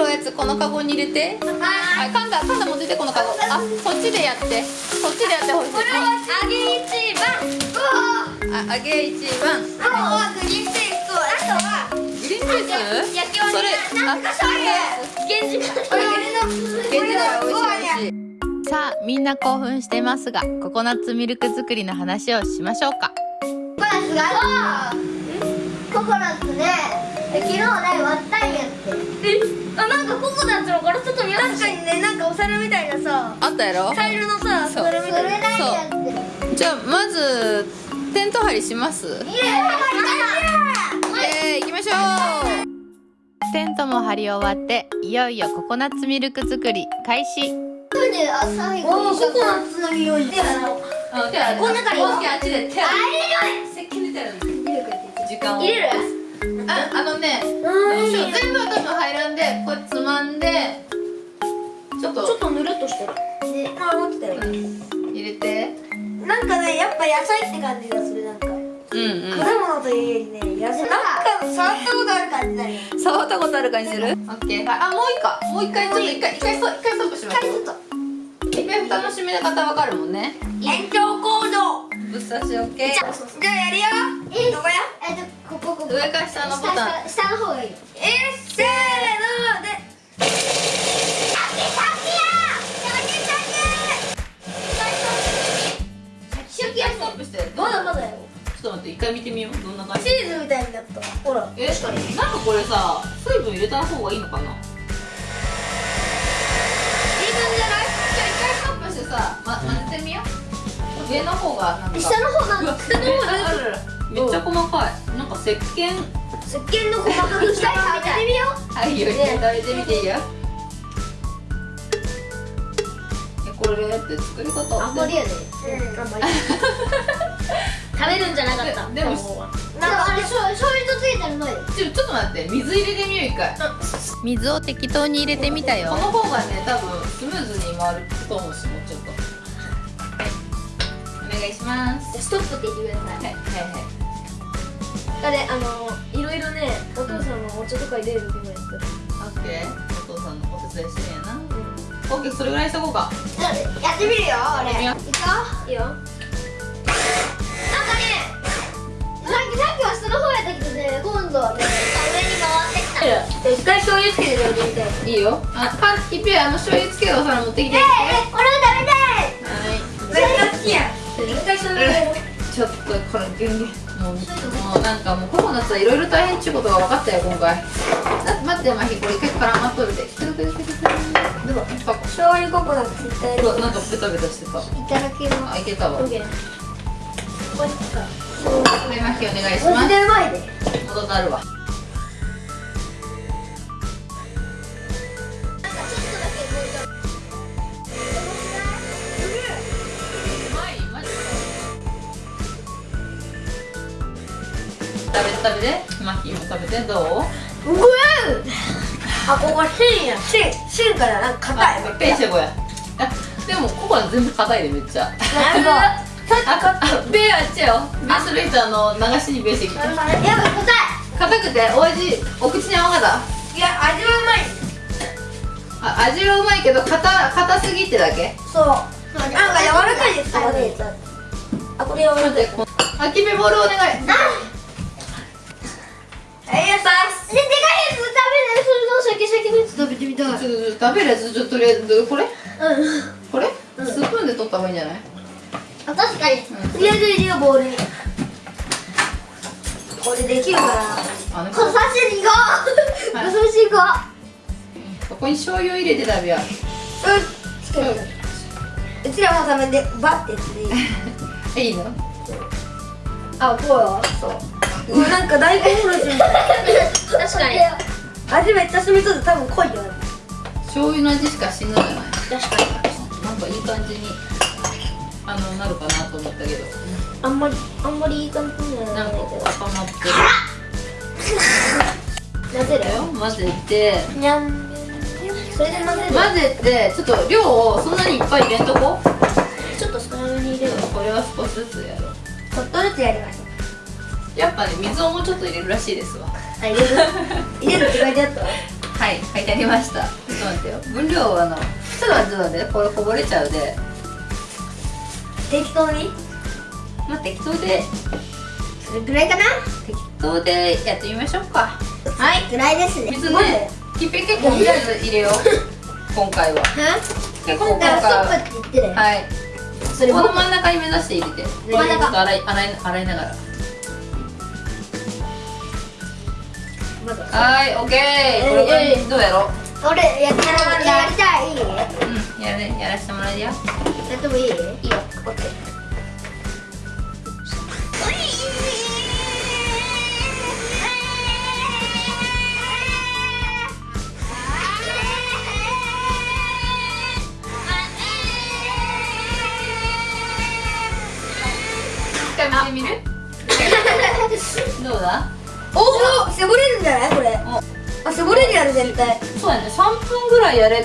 るおやつこのカゴに入れて。はい。カンダカンダ持っててこのカゴ。あそっちでやって。そっちでやってほしいこれは揚げ一番。あ揚げ一番。あとはグリーンペーストあとはグリーンピース？焼きおになんかそれ源氏これ俺の現地では美味しい美味しいさあみんな興奮してますがココナッツミルク作りの話をしましょうか。ココナッツがココナッツね。昨日ね割ったんやってなんのこれちょっと見確かにねなんかお皿みたいなさあったやろ？茶色のさそみたいなそれなんやってじゃあまずテント張りします？いいねえー、行きましょう。テントも張り終わっていよいよココナッツミルク作り開始。最後にココナッツの匂い。この中にあっちで手あ石鹸出てる時間を。入れるあ、あのねうどうしよう全部は多分入らんでこれつまんでちょっと。ちょっとぬるっとしてる。であ思ってたよ。入れて。なんかねやっぱ野菜って感じがするなんか。うんうん。果物というよりね野菜。なんか触ったことある感じだよ。触ったことある感じする？オッケー。あ、もういいかもう一回ちょっと一回一回そう一回ストップしましょうちょっと一回蓋の閉め方わかるもんね。延長コードぶっ刺しオッケー。じゃあやるよ。どこや？えっとここ上から下のボタン。下下の方がいい。よえー、せー。のでまだまだよ。ちょっと待って一回見てみよう。どんな感じ。チーズみたいに。なったほらえなんかこれさ水分入れた方がいいのかな。いい感じじゃない？じゃあ一回ストップしてさ、ま、混ぜてみよう。上の方がなんか。下の方なんか。下の方なんかめっちゃ細かい。なんか石鹸。石鹸の細かくしたい食べてみよう。はいいいよね食べてみていいよ。えこれって作り方？あんまりやねうんあんまり。食べるんじゃなかったででもなんかあれ醤醤油とついてるのよ。ちょちょっと待って水入れてみよう一回。水を適当に入れてみたよ。この方がね多分スムーズに回ると思うしもうちょっと。はい。お願いします。ストップって言ってください。はいはいはいあれあのいろいろねお父さんのお茶とか入れる時もやってる。オッケー。お父さんのお手伝いしてやな。オッケーそれぐらいしとこうか。やってみるよ。俺やいくよいいよ。なんかねさっきさっきは下の方やったけどね今度はね上に回ってきた。一回醤油つけて。食べてみたいいい。よあパンの醤油つけるお皿持ってきてええ俺も食べたいはい。めっちゃ好きや一回醤油ちょっとこれギュンギュンもうなんかもうココナッツはいろいろ大変っちゅうことが分かったよ今回。あ待ってマヒこれ一回絡まっとるでくるくるくるくるで。もパコ醤油ココナッツ絶対うわなんかベタベタしてた。いただきまあいけたわ。これかこれマヒお願いします。マジでうまいで。戻ったるわ食べて。マヒも食べてどう？うわあここ芯や。芯芯からなんか硬い。あペンシェゴや。あでもココナッツ全部硬いでめっちゃ。ああベーあっちよベースベースあの流しにベースきてやばい。硬硬くてお味お口に合わなかっいいや味はうまい。たあ味はうまいけど硬硬すぎってだけ？そう。なんか柔らかいですからねあこれ柔らかい。あきめボールお願いありがとうででかいやつ食べないそれのシャキシャキのやつ食べてみたいちょっと食べるやつちょっととりあえずこれうんこれ、うんスプーンで取った方がいいんじゃないあ確かにうんとりあえず入れようボウルにこれできるからこの刺しに行こうはい刺し行こここに醤油入れて食べようううんつけるうちらのためでバッてやつでいいえいいのあこうよそううなんか大根おろしみたい確かに。味めっちゃ染みとって多分濃い。よ醤油の味しかしんのじゃない。確かに。なんかいい感じにあのなるかなと思ったけど。あんまりあんまりいい感じにななんからないけど固まってる混ぜるよ混ぜてにゃんそれで混ぜる混ぜてちょっと量をそんなにいっぱい入れんとこちょっと少なめに入れるこれは少しずつやろうちょっとずつやりましょうやっぱね水をもうちょっと入れるらしいですわ。あ入れる？入れるって書いてあった？はい書いてありました。ちょっと待ってよ。分量はあのちょっと待ってちょっと待ってこれこぼれちゃうで。適当に？まあ適当で。それぐらいかな？適当でやってみましょうか。はい。ぐらいですね。水ねきっぺ結構とりあえず入れよう今回は結構今今回回ははい。それこの真ん中に目指して入れて。真ん中。ちょっと洗い洗い洗いながらはいオッケー。これどうやろう？俺やってややりたい。うんやるねやらせてもらえるよ。やってもいい？いいよオッケー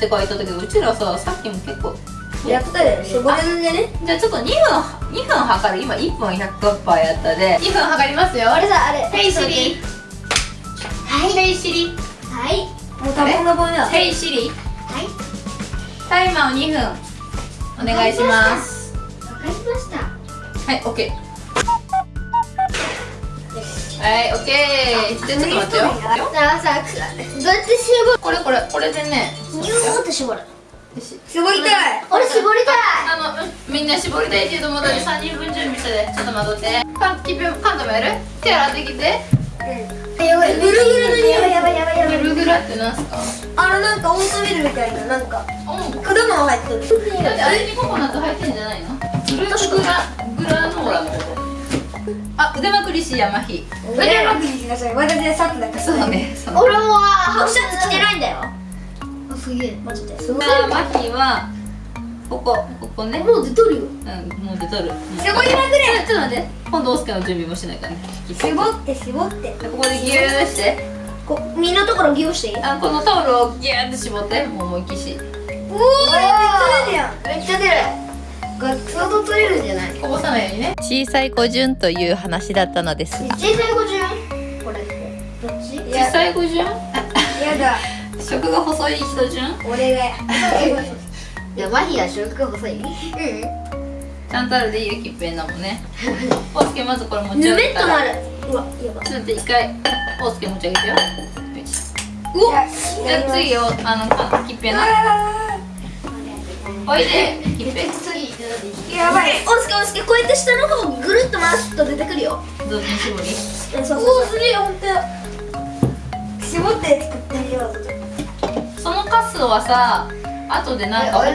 って書いたけどうちらささっきも結構やったよ絞れるんじゃねじゃあちょっと2分2分測る。今1分100%やったで。2分測りますよ。あれさあれ。ヘイシリ。はい。ヘイシリ。はい。もう多分の棒だヘイシリ。はい。タイマーを2分。お願いします。わかりました。はい OK はい OK じゃあちょっと待ってよ。どうやって絞る。これこれこれでね。ギューって絞る。絞りたい。俺絞りたい。あの、うんみんな絞りたいけどもだって3人分準備してでちょっと待って。パンキピカントもやる？手洗ってきて。やばいぐるぐるの匂い。やばいやばいやばいグルグラってなんすか？あのなんかオートミールみたいななんか。うん。果物入ってる。だってあれにココナッツ入ってんじゃないの？グラグラノーラのことあ腕まくりし山火腕まくりしなさい。私でさっきだけそうね。俺もハフシャツ着てないんだよ。あすげえ。マジで。すごい。山火はここここね。もう出とるよ。うんもう出とる。絞りまくれちょっと待って。今度オスケの準備もしないからね。絞って絞って。ここでギューして。こ身のところギューして。いいあこのタオルをギューって絞って。もう思いっきし。おおめっちゃ出るやん。めっちゃ出るこれ相当取れるんじゃない？こぼさないようにね。小さい子順という話だったのです小さい子順？これって。どっち？小さい子順？やだ。食が細い人順？俺が。じゃあマヒが食が細い。うん。ちゃんとあるでいいよきっぺんなもんね。オスケまずこれ持ちぬ上げたら。めっとなる。うわやばちょっと一回オスケ持ち上げてよ。うわじゃあ次をあのかきっぺなおいできっぺやばい。おすけおすけこうやって下の方をぐるっと回すと出てくるよ。雑巾絞りそうそうそう。すげえほんと。絞って作ってあげようそのカスはさ後でなんか他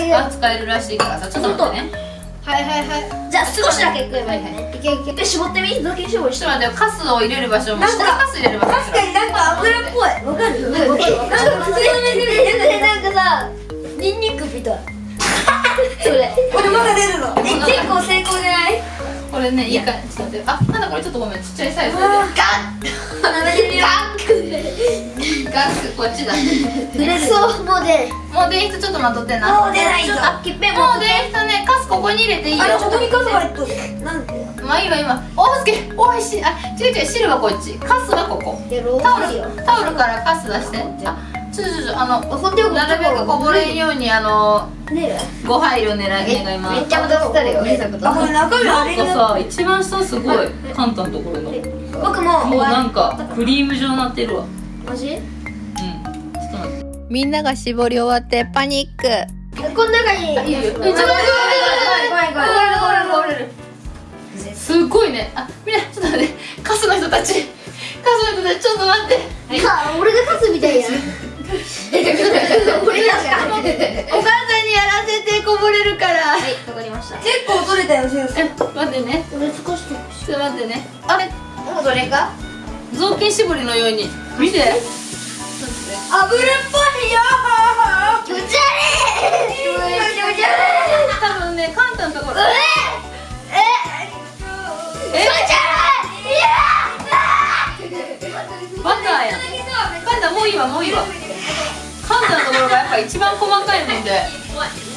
にも使使えるらしいからさちょっと待ってね。はいはいはい。じゃあ少しだけ食えばいい。ねいけいけ。で絞ってみ？雑巾絞りしちょっと待ってよカスを入れる場所も。なんか下にカス入れる場所確かになんか油っぽい。わかる？なん。かなんかれこれまだ出るの。え結構成功じゃない？これねいいかちょっと待って。あなんだこれ？ちょっとごめん。ちっちゃいサイズ。でガッ。ガッ。クこっちだ。そう。もう出る。もう電室ちょっと待っとってな。もう出ないぞ。あきっぺもう電室ねカスここに入れていいよ。あれここにカス入っとる。なんで？まあ今今おすけおいしいあ違う違う汁はこっち。カスはここ。タオルタオルからカス出して。あちょちょちょあのほんでなるべくこぼれんようにあのご配慮狙い願いますちゃまたしたるよあこれ中身なんかさ一番下すごいカンタのところの僕ももうなんかクリーム状になってるわマジ？うんちょっと待って。みんなが絞り終わってパニック。この中にいいいよ怖い怖い怖い怖い怖い怖い怖いすごいねあみんなちょっと待ってカスの人たちカスの人たちちょっと待ってか俺が勝つみたいや俺が勝つお母さんにやらせてこぼれるからはいわかりました結構取れたよ先生え待ってね俺少しちょっと待ってねあれもうどれか雑巾絞りのように見て油っぽいよ気持ち悪い気持ち悪い多分ねカンタのところええ気持ち悪いバターやカンタもういいわもういいわところがやっぱ一番細かいもんで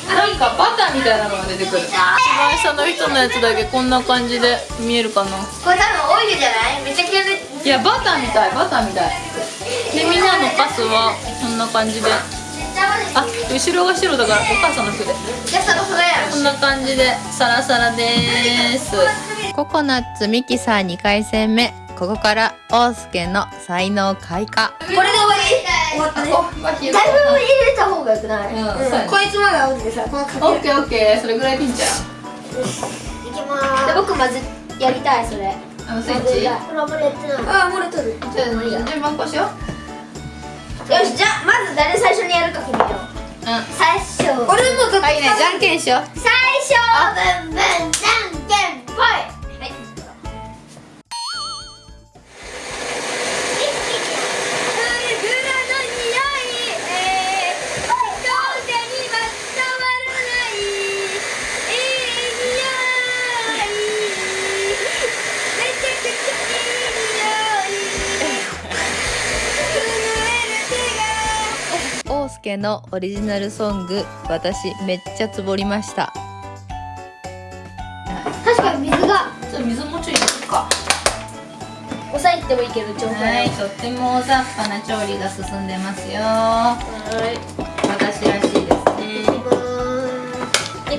なんかバターみたいなのが出てくる。一番下の人のやつだけこんな感じで見えるかな。これ多分オイルじゃない？めちゃくちゃでいやバターみたいバターみたい。でみんなのパスはこんな感じで。あ後ろが白だからお母さんの服で。こんな感じでサラサラです。ココナッツミキサー2回戦目ここからオウスケの才能開花。これで終わり？終わったね。だいぶ入れた方がよくない、うん。そうやねこいつまで合うんでさこのかけるオッケーオッケー。それぐらいでいいんちゃいきまーすで僕まずやりたいそれ。うあのスイッチ？じゃこれあんまりやってない。ああ漏れとるあ順番こうしよう。よしじゃあまず誰最初にやるか決めよう。うん。最初。俺もはいねじゃんけんしよう。最初。ブンブンじゃんけんオウスケのオリジナルソング私めっちゃつぼりました。確かに水がちょっと水もうちょい入れるか。抑えてもいいけどちょうどはいとっても大雑把な調理が進んでますよ。はい。私らしいですね。ピ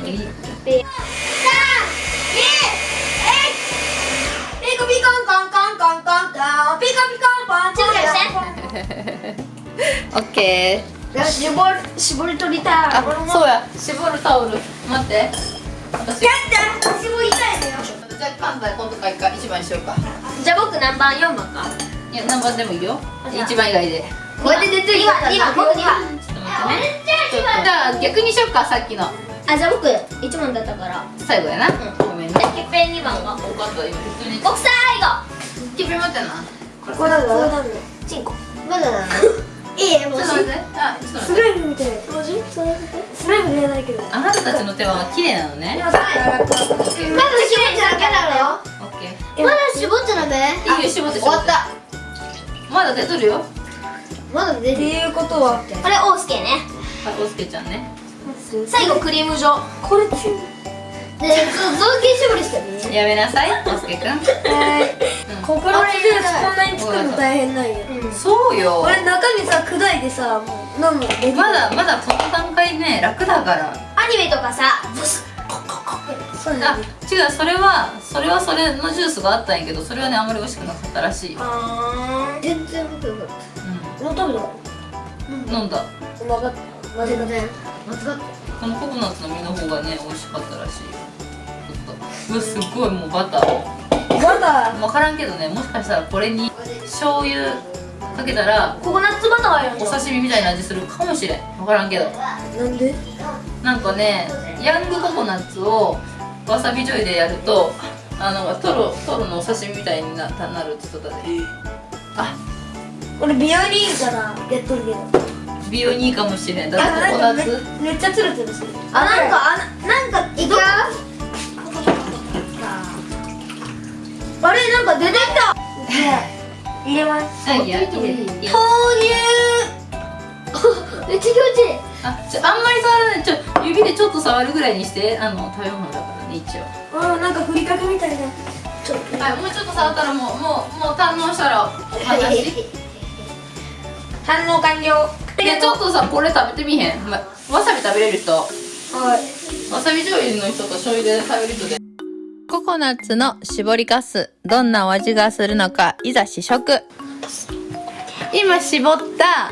コピコンコンコンコンコンコンピコピコンポン静かにしてオッケよし絞り絞り取りたい。あそうや。絞るタオル。待って。私。やった絞りたいのよ。じゃあ関西今度か一番にしようか。じゃあ僕何番4番か？いや何番でもいいよ。一番以外で。これで出てる2番僕2番ちょっと待ってね。じゃあ逆にしようかさっきの。あじゃあ僕1番だったから。最後やな、ごめんね。じゃあキッペン2番が分かった今普通に僕最後。キピ持ってんな。ここだぞ。ここだぞ。チンコ。まだだ いいえもうちょっと待って。あちょっと待って。スライムみたいな。マジそれスライムじゃないけど。あなたたちの手は綺麗なのね。まだ絞ってだけだろ？オッケー。まだ絞ってダメ？いいよ絞って終わった。まだ出とるよ。まだ出てっていうことは。これオースケね。あおすけちゃんね。最後クリーム状。これ中で造形絞りしてねやめなさいおすけくん。はい。うん。ここのジュースこんなに作るの大変なんや。そうよ。俺中身さ砕いてさもう飲むのまだまだこの段階ね楽だから。アニメとかさそうあ違うそれはそれはそれのジュースがあったんやけどそれはねあんまり美味しくなかったらしい、あー。全然僕よかっうたもう食べたん、飲んだ。分かった間違った間違っこのココナッツの実の方がね美味しかったらしい。よちょっと。うわすっごいもうバター。たまだ分からんけどねもしかしたらこれに醤油かけたらココナッツバターやんお刺身みたいな味するかもしれん。分からんけど。なんでなんかねヤングココナッツをわさび醤油でやるとあのトロトロのお刺身みたいにななるって言っとったで。あ俺美容にいいからやっとるけど美容にいいかもしれん。だってココナッツめっちゃツルツルする。あなんかあなんかいく？よあれなんか出てきた。入れます。豆乳めっちゃ気持ちいいあちょあんまり触らない。ちょ指でちょっと触るぐらいにしてあの食べ物だからね一応。あーなんかふりかけみたいな。はいもうちょっと触ったらもうもうもう堪能したらお話。い反応完了やちょっとさこれ食べてみへん、ま、わさび食べれる人。わはい。さび醤油の人と醤油で食べる人で。ココナッツの絞りかす。どんなお味がするのかいざ試食。今絞った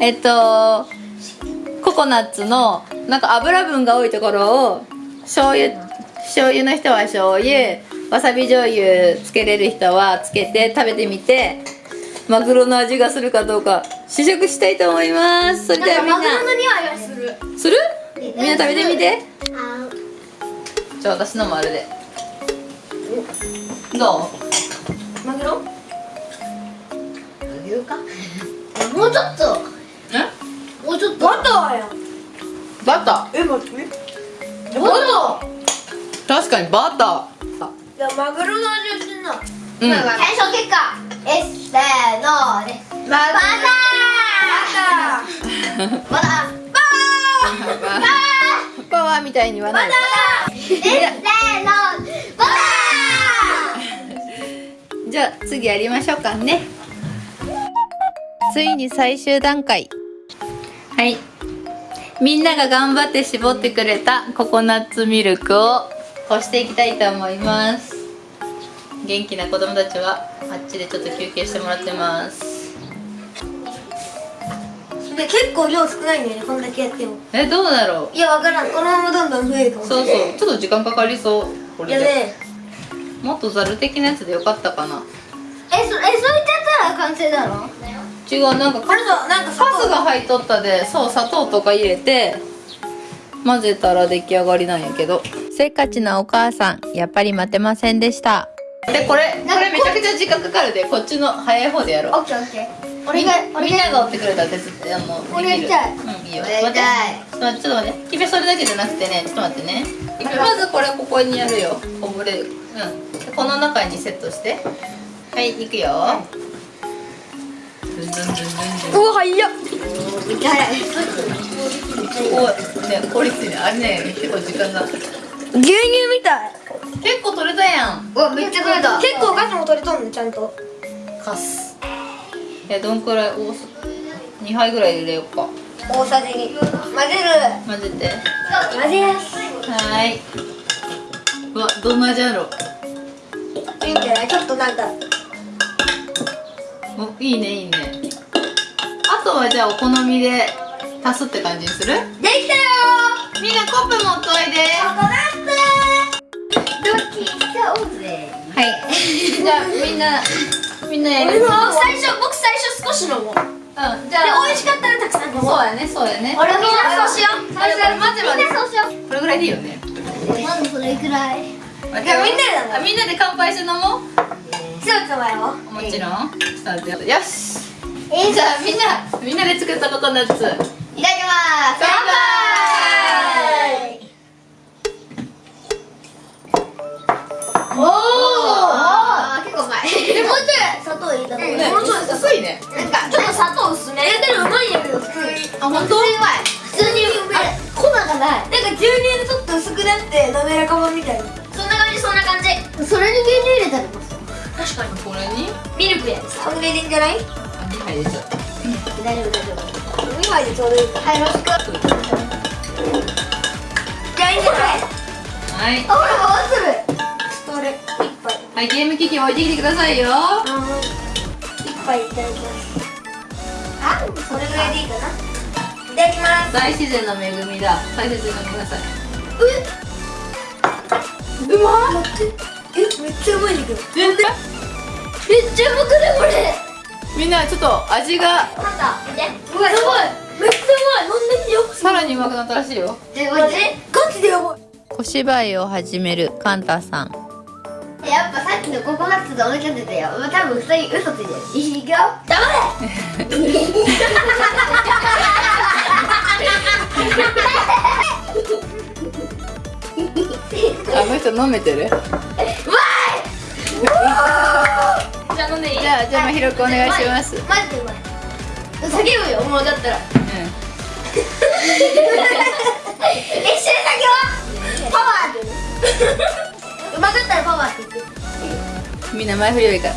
えっとココナッツのなんか油分が多いところを醤油醤油の人は醤油わさび醤油つけれる人はつけて食べてみてマグロの味がするかどうか試食したいと思います。それではみんな。マグロの匂いがする。する？みんな食べてみて。あ。じゃあ私のもあれで。どう？マグロ？マグロか？もうちょっと。え？もうちょっと。バターやん。バタえ待って。バター？ー確かにバタいやマグロの味がしてんなーうん。検証結果。えせーのでバター。バターバターパワーみたいに言わないせーのバタじゃあ次やりましょうかね。ついに最終段階。はい。みんなが頑張って絞ってくれたココナッツミルクを干していきたいと思います。元気な子供たちはあっちでちょっと休憩してもらってますで結構量少ないんだよねこんだけやっても。えどうだろう？いやわからん。このままどんどん増えるかもしれそうないそう。ちょっと時間かかりそう。これで、いやね。もっとざる的なやつでよかったかな。えそえそういったら完成だろ？違うなんかこれとなんかカスが入っとったでそう砂糖とか入れて混ぜたら出来上がりなんやけど。せっかちなお母さんやっぱり待てませんでしたでこれこれめちゃくちゃ時間かかるで。こっちの早い方でやろう。オッケーオッケー。俺がみんなが。追ってくれたら手伝ってあの俺できるやりたい。うんいいよ。俺やりたい。待ってちょっと待って。ちょっと待って君それだけじゃなくてね。ちょっと待ってねまずこれここにやるよ。こぼれる。うん。でこの中にセットして。はいいくよ。うわ早っ。めっちゃ早い。ね効率いいねあれね結構時間が。牛乳みたい結構取れたやん。うわめっちゃ取れた。結構ガスも取れとんねちゃんと。カス。えどんくらい多す2杯ぐらい入れようか。大さじ2混ぜる。混ぜて。混ぜやす。はーい。うわどんな味やろ。いいんじゃない？ちょっとなんか。おいいねいいね。あとはじゃあお好みで足すって感じにする？できたよみんなコップ持っといで。ココナッツはい。じゃあみんなみんなやる僕最初僕最初少し飲もうでうんじゃあ美味しかったらたくさん飲もう。そうやねそうやね俺みんなそう。しようみんなそうしよう。これぐらいでいいよね。まずそれくらい。じじゃあみんなでみんなで乾杯して飲もう。そうつまよ。もちろん。ちょっと待ってよし。えじゃあみんなみんなで作ったココナッツ。いただきます。乾杯おお結構うまい。でもうちょい砂糖入れたのねもうちょい砂糖薄いねなんかちょっと砂糖薄め。えでもうまいんやけど普通に。あ本当？普通にうまい普通にうまい粉がない。なんか牛乳でちょっと薄くなって滑らか版みたいな。そんな感じそんな感じ。それに牛乳入れたら確かにこれに？ミルクやつこんぐらいでいいんじゃない？あ2杯でちょっと大丈夫大丈夫。2杯でちょうどいいはい。よろしくじゃあいいんじゃない？はい。あ、俺回するはいゲーム機器置いてきてくださいよ。一杯いただきます。あ、これぐらいでいいかな。いただきます。大自然の恵みだ。大切に飲んでくださいえ？うまっ待って。え、めっちゃうまいんだけど。全然？めっちゃうまくないこれ？みんなちょっと味がパンダ見て。うわ、やばい。めっちゃうまい。飲んでみてよさらにうまくなったらしいよ。え、マジガチでやばい。小芝居を始めるカンタさんやっぱさっきのココナッツでお腹出てよ多分普通に嘘ついてる。いくよ。黙あの人飲めてる？れじゃあ飲んでいい？じゃあじゃあまひろくお願いします。マジでうまい叫ぶよもうだったら。う 一瞬だけは？パワーって言うねうまかったら。パワーって言ってんみんな前振りよいから。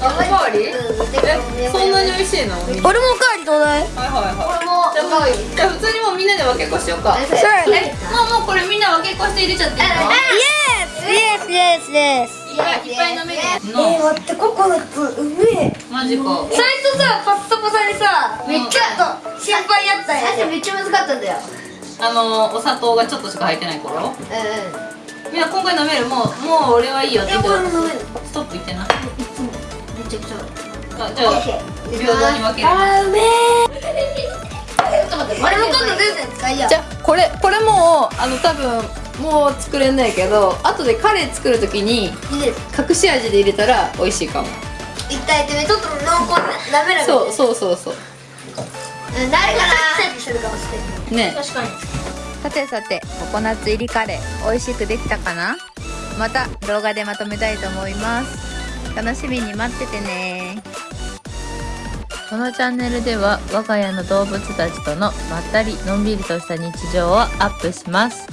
おかわりえそんなに美味しいの？俺もおかわりちょうだいはいはいはい。俺もじゃあもうじゃあ普通にもうみんなで分けっこしようかそうやね。えもうもうこれみんな分けっこして入れちゃっていいの？イエスイエスイエスいやいっぱい飲める。え待ってココナッツうめえ。マジか。最初さパッサパサにさめっちゃ心配やったんや。最初めっちゃ難かったんだよ。あのお砂糖がちょっとしか入ってない頃。うみん。な今回飲める。もうもう俺はいいよって言ってストップ言ってな。あんめちゃくちゃ。じゃあ平等に分ける。あーうめえ。ちょっと待って俺も今度全然使いや。じゃあこれこれもうあの多分もう作れんないけど後でカレー作る時に隠し味で入れたら美味しいかも。一体ってちょっと濃厚な滑らかそうそうそうそう。うん誰かなね。確かに。さてさてココナッツ入りカレー美味しくできたかな？また動画でまとめたいと思います。楽しみに待っててね。このチャンネルでは我が家の動物たちとのまったりのんびりとした日常をアップします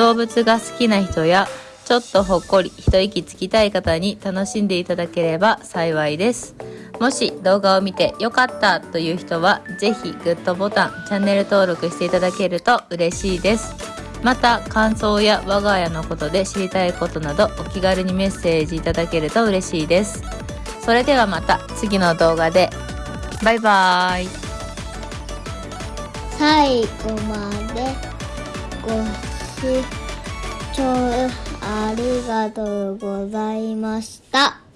動物が好きな人やちょっとほっこり一息つきたい方に楽しんでいただければ幸いです。もし動画を見て良かったという人はぜひグッドボタンチャンネル登録していただけると嬉しいです。また感想や我が家のことで知りたいことなどお気軽にメッセージいただけると嬉しいです。それではまた次の動画で。バイバーイ。最後までご視聴ありがとうございました。